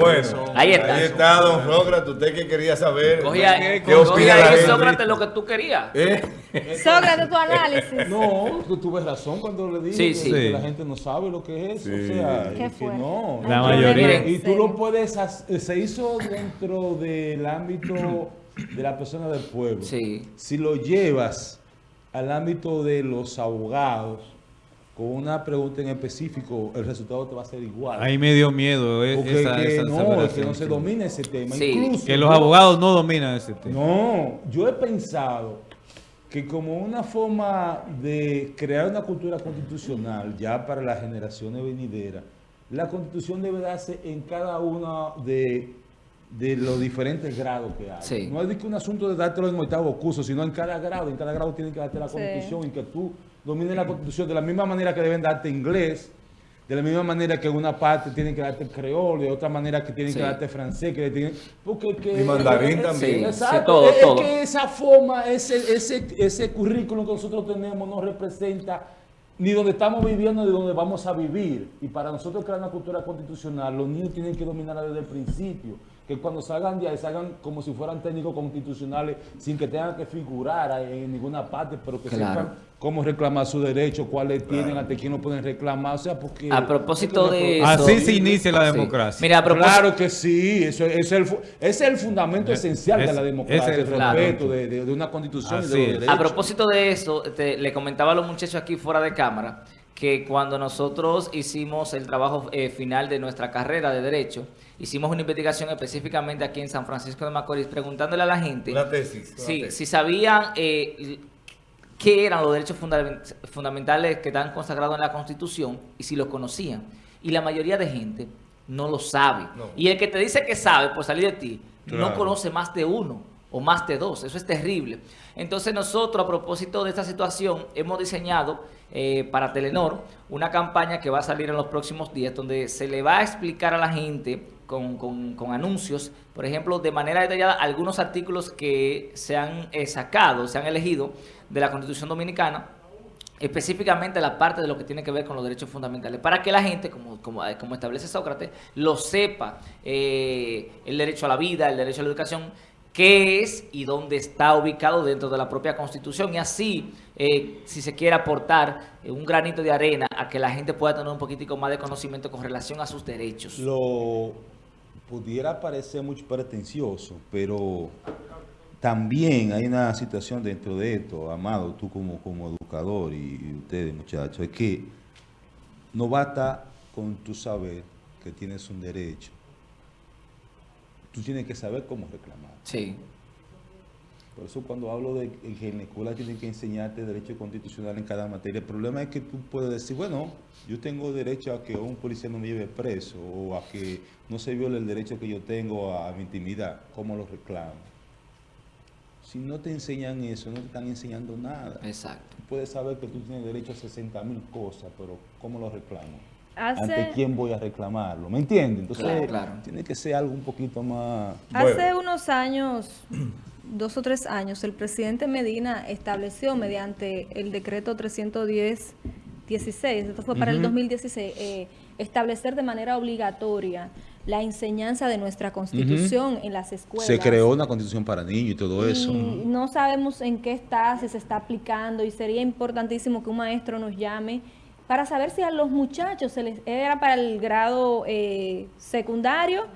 Bueno, Ahí está. Ahí está, don Sócrates. Usted que quería saber. Cogía, ¿Qué cogía opina ahí? Sócrates, lo que tú querías. ¿Eh? Sócrates, tu análisis. No, tú tuve razón cuando le dije Sí, que, sí. que Sí. la gente no sabe lo que es eso. Sí. O sea, ¿Qué que fue? no. La Ay, mayoría. Y tú lo puedes, se hizo dentro del ámbito de la persona del pueblo. Sí. Si lo llevas al ámbito de los abogados, con una pregunta en específico, el resultado te va a ser igual. Ahí me dio miedo eh, Porque esa, que esa no, es que no se domina ese tema. Sí. Incluso Que los abogados no dominan ese tema. No, yo he pensado que como una forma de crear una cultura constitucional ya para las generaciones venideras, la constitución debe darse en cada uno de, de los diferentes grados que hay. Sí. No es de que un asunto de dártelo en octavo curso, sino en cada grado. En cada grado tiene que darte la Sí. constitución y que tú domines la constitución de la misma manera que deben darte inglés. De la misma manera que en una parte tienen que darte creol, de otra manera que tienen Sí. que darte francés, que tienen, porque que, Y mandarín eh, también. Sí, Exacto, sí, todo, es, es todo. que esa forma, ese, ese, ese currículum que nosotros tenemos no representa ni donde estamos viviendo ni donde vamos a vivir. Y para nosotros crear una cultura constitucional, los niños tienen que dominarla desde el principio. Que cuando salgan de ahí, salgan como si fueran técnicos constitucionales, sin que tengan que figurar en ninguna parte, pero que Claro. sepan cómo reclamar sus derechos, cuáles tienen, ante quién no pueden reclamar. O sea, porque... A propósito de eso. Así se inicia la Sí. democracia. Mira, a propósito. Claro que sí, eso, es, el, es el fundamento Eh, esencial de la democracia, el el respeto de, de- de una constitución y de los derechos. A propósito de eso, te- le comentaba a los muchachos aquí fuera de cámara que cuando nosotros hicimos el trabajo eh, final de nuestra carrera de Derecho, hicimos una investigación específicamente aquí en San Francisco de Macorís, preguntándole a la gente tesis. tesis. si sabían eh, qué eran los derechos fundament- fundamentales que están consagrados en la Constitución y si los conocían. Y la mayoría de gente no lo sabe. No. Y el que te dice que sabe por salir de ti, no conoce más de uno o más de dos. Eso es terrible. Entonces nosotros, a propósito de esta situación, hemos diseñado eh, para Telenor una campaña que va a salir en los próximos días, donde se le va a explicar a la gente con, con- anuncios, por ejemplo, de manera detallada, algunos artículos que se han eh, sacado, se han elegido de la Constitución Dominicana, específicamente la parte de lo que tiene que ver con los derechos fundamentales, para que la gente, como, como, eh, como establece Sócrates, lo sepa, eh, el derecho a la vida, el derecho a la educación, qué es y dónde está ubicado dentro de la propia Constitución, y así, eh, si se quiere aportar eh, un granito de arena a que la gente pueda tener un poquitico más de conocimiento con relación a sus derechos. Lo pudiera parecer muy pretencioso, pero también hay una situación dentro de esto, Amado, tú como, como educador y, y ustedes muchachos, es que no basta con tu saber que tienes un derecho. Tú tienes que saber cómo reclamar. Sí, Por eso cuando hablo de que en la escuela tienen que enseñarte derecho constitucional en cada materia, el problema es que tú puedes decir, bueno, yo tengo derecho a que un policía no me lleve preso o a que no se viole el derecho que yo tengo a mi intimidad. ¿Cómo lo reclamo? Si no te enseñan eso, no te están enseñando nada. exacto. Tú puedes saber que tú tienes derecho a 60 mil cosas, pero ¿cómo lo reclamo? Hace- ¿Ante quién voy a reclamarlo? ¿Me entiendes? Entonces, Claro, claro. tiene que ser algo un poquito más... Hace Bueno. unos años, dos o tres años, el presidente Medina estableció mediante el decreto 310 16, esto fue para el 2016, eh, establecer de manera obligatoria la enseñanza de nuestra constitución en las escuelas. Se creó una constitución para niños y todo eso. Y no sabemos en qué está, si se está aplicando y sería importantísimo que un maestro nos llame para saber si a los muchachos se les era para el grado eh, secundario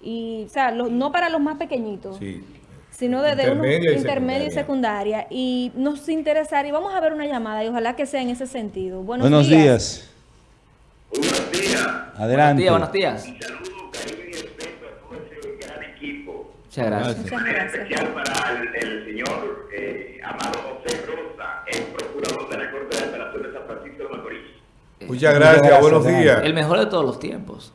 y, o sea, lo- no para los más pequeñitos, Sí. sino desde uno Intermedia y intermedio y secundaria. secundaria. Y nos interesaría, y vamos a ver una llamada y ojalá que sea en ese sentido. Buenos, Buenos días. Buenos días. Adelante. Buenos días, buenos días. Saludos, cariño y respeto a todo ese gran equipo. Muchas gracias. Muchas En gracias. especial para el, el señor eh, Amado José Rosa, el procurador de la Corte de Apelación de San Francisco de Macorís. Muchas gracias, gracias, buenos días. El mejor de todos los tiempos.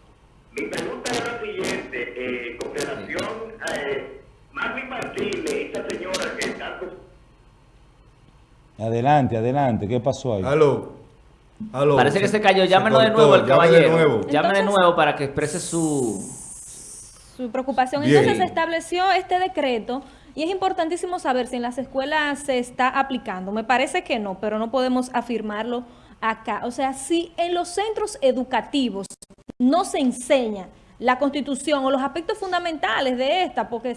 Mi pregunta es la siguiente, eh, con relación a eh, Magni Martínez, esta señora que tanto Adelante, adelante. ¿Qué pasó ahí? Aló. Aló. Parece que se cayó. Llámenos de nuevo el llame caballero. de nuevo. Llame de Entonces- nuevo para que exprese su... su preocupación. Bien. Entonces se estableció este decreto y es importantísimo saber si en las escuelas se está aplicando. Me parece que no, pero no podemos afirmarlo acá. O sea, si en los centros educativos no se enseña la constitución o los aspectos fundamentales de esta, porque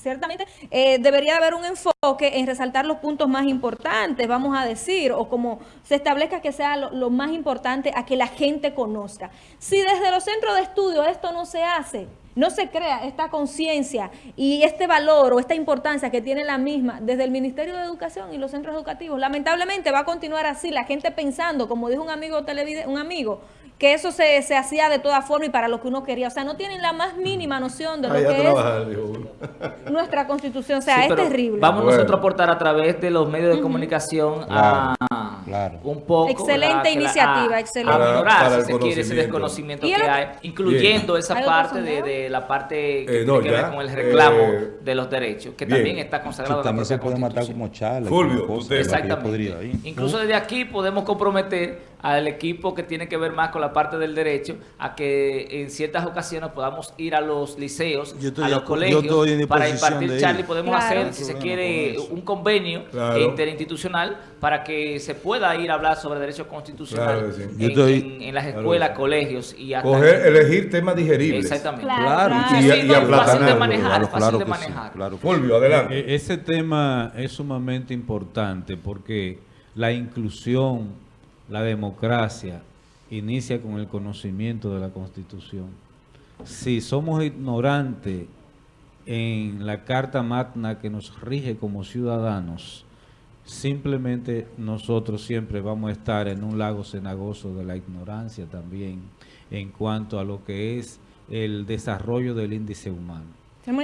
ciertamente eh, debería haber un enfoque en resaltar los puntos más importantes, vamos a decir, o como se establezca que sea lo más importante a que la gente conozca. Si desde los centros de estudio esto no se hace, no se crea esta conciencia y este valor o esta importancia que tiene la misma desde el Ministerio de Educación y los centros educativos. Lamentablemente va a continuar así, la gente pensando, como dijo un amigo un amigo, que eso se, se hacía de toda forma y para lo que uno quería. O sea, no tienen la más mínima noción de lo que trabajar, dijo uno. es nuestra constitución. O sea, Sí, es terrible. Vamos Bueno. nosotros a aportar a través de los medios de comunicación a claro. un poco. Excelente la- iniciativa, a- excelente. A Para- minorar, para el si se quiere, ese conocimiento. desconocimiento ¿Y que hay, incluyendo esa ¿Hay otro parte de? La parte que Eh, tiene que ver con el reclamo Eh, de los derechos, que bien. también está consagrado en la también se propia puede matar como charla. Fulvio, como Exactamente. ir. Incluso desde aquí podemos comprometer al equipo que tiene que ver más con la parte del derecho a que en ciertas ocasiones podamos ir a los liceos, a los colegios para impartir charla y podemos Claro. hacer, No si se quiere, con un convenio Claro. interinstitucional para que se pueda ir a hablar sobre derechos constitucionales Claro que sí. en, Yo estoy- en- en las escuelas, colegios y hasta Coger, elegir temas digeribles. Exactamente. Claro, y- y fácil de manejar, claro, fácil claro de sí, manejar. Fulvio, adelante. E- Ese tema es sumamente importante porque la inclusión, la democracia, inicia con el conocimiento de la Constitución. Si somos ignorantes en la Carta Magna que nos rige como ciudadanos, simplemente nosotros siempre vamos a estar en un lago cenagoso de la ignorancia también en cuanto a lo que es el desarrollo del índice humano.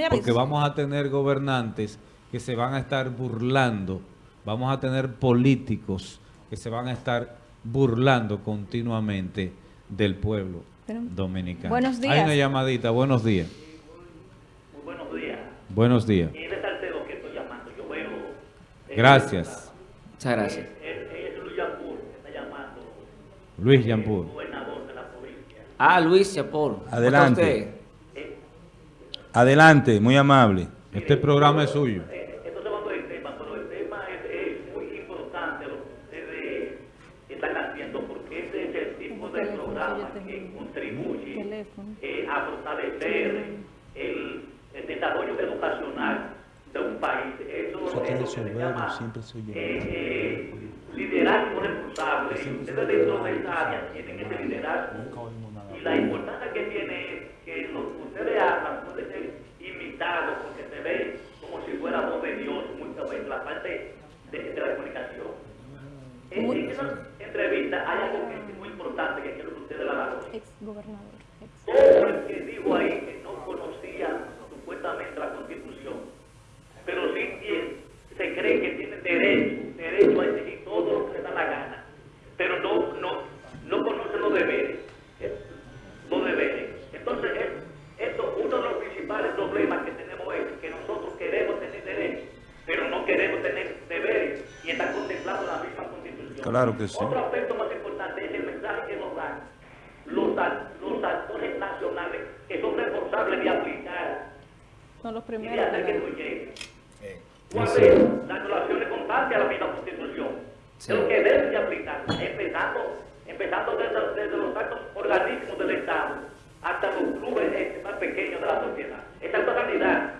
Porque vamos a tener gobernantes que se van a estar burlando, vamos a tener políticos que se van a estar burlando continuamente del pueblo dominicano. Buenos Hay una llamadita, buenos días. Muy buenos días. Buenos días. Y de Salcedo que estoy llamando, yo veo... eh, Gracias. Muchas gracias. Es, es Luis Yapur que está llamando, Luis Yampur. gobernador de la provincia. Ah, Luis. ¿cómo está Adelante. usted? Adelante, muy amable. Este programa es suyo. Eh, Entonces vamos al tema, pero el tema es, es muy importante lo que ustedes están haciendo porque ese es el tipo de programa que contribuye eh, a fortalecer el, el desarrollo educacional de un país. Eso Eso es lo que se llama siempre soy yo. eh, eh, liderazgo responsable. Ustedes de esa área tienen ese liderazgo. Y la importancia que tiene es que lo que ustedes hablan puede ser imitado porque se ve como si fuera voz de Dios muchas veces la parte de, de la comunicación. En, en esa entrevista hay algo que es muy importante que quiero que ustedes la valoren. Ex gobernador. ex- Todo el que dijo ahí que no conocía supuestamente la Constitución, pero sí tiene- se cree que tiene derecho, derecho a exigir todo lo que le da la gana, pero no, no, no conoce los deberes, eh, los deberes. Entonces, es- esto, uno de los principales problemas que tenemos es que nosotros queremos tener derechos, queremos tener deberes y está contemplado en la misma Constitución. Claro que sí. Otro aspecto más importante es el mensaje que nos dan los, los actores nacionales que son responsables de aplicar Son los y de primeros. hacer que llegue. ¿Cuál es la violaciones constantes a la misma Constitución? Sí. Lo que deben de aplicar, empezando desde, desde los actos organismos del Estado hasta los clubes eh, más pequeños de la sociedad. Esa es una realidad.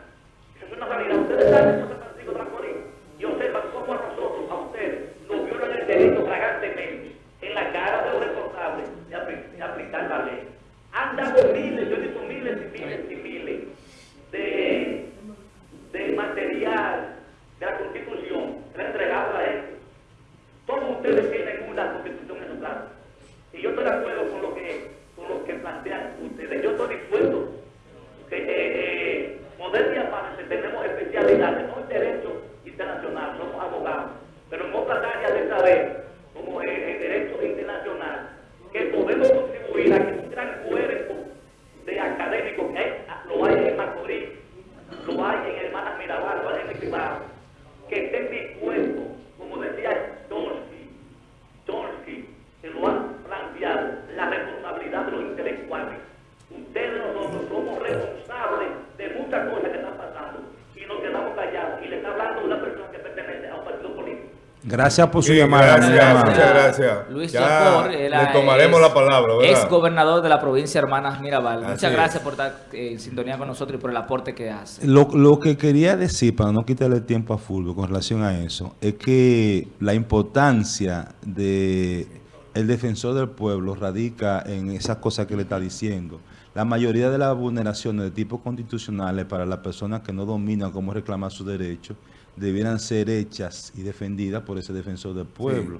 Esa es una realidad. Ustedes saben en San Francisco de Macorís y observan cómo a nosotros, a ustedes, nos violan el derecho flagrantemente en la cara de los responsables de, apli- de aplicar la ley. Han dado miles, yo he visto miles y miles y miles de, de material de la Constitución que le han entregado a la gente. Todos ustedes tienen una Constitución en su casa. Y yo estoy de acuerdo con lo que, con lo que plantean ustedes. Yo estoy dispuesto que eh, eh, modestia aparte tenemos especialidades, no en derecho internacional, somos abogados, pero en otras áreas de saber, como en, en derecho internacional, que podemos contribuir a que un gran cuerpo de académicos que hay, lo hay en Macorís, lo hay en Hermanas Mirabal, lo hay en Equivado, que estén dispuestos, como decía Chomsky, Chomsky, que lo han planteado, la Gracias por su Sí, llamada. gracias, muchas gracias. Luis Chacor, le tomaremos la palabra, ¿verdad? Ex gobernador de la provincia de Hermanas Mirabal. Así Muchas es. gracias por estar eh, en sintonía con nosotros y por el aporte que hace. Lo, lo que quería decir, para no quitarle tiempo a Fulvio con relación a eso, es que la importancia de el defensor del pueblo radica en esas cosas que le está diciendo. La mayoría de las vulneraciones de tipo constitucionales para las personas que no dominan cómo reclamar sus derechos debieran ser hechas y defendidas por ese defensor del pueblo.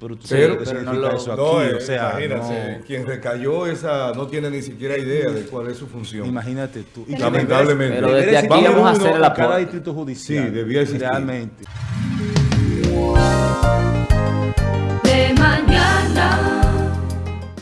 Pero tú sabes Pero- lo que pero no significa lo- eso aquí, No, eh, o sea, imagínate, no- quien recayó esa no tiene ni siquiera idea de cuál es su función. imagínate tú. Y Lamentablemente. Pero desde aquí vamos a uno hacer el en cada distrito judicial. Sí, debía existir. Realmente.